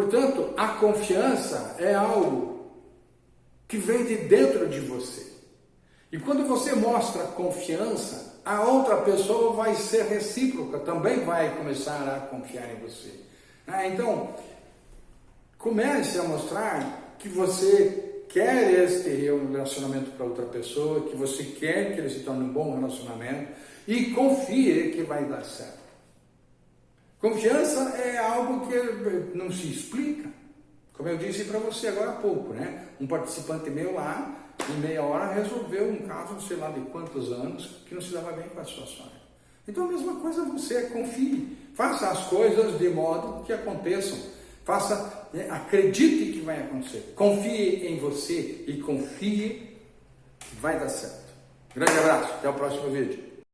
Portanto, a confiança é algo que vem de dentro de você. E quando você mostra confiança, a outra pessoa vai ser recíproca, também vai começar a confiar em você. Ah, então, comece a mostrar que você quer este relacionamento para outra pessoa, que você quer que ele se torne um bom relacionamento e confie que vai dar certo. Confiança é algo que não se explica. Como eu disse para você agora há pouco, né? Um participante meu lá, em meia hora, resolveu um caso, sei lá de quantos anos, que não se dava bem com a sua. Então a mesma coisa você, confie. Faça as coisas de modo que aconteçam. Faça, né? acredite que vai acontecer. Confie em você e confie que vai dar certo. Grande abraço, até o próximo vídeo.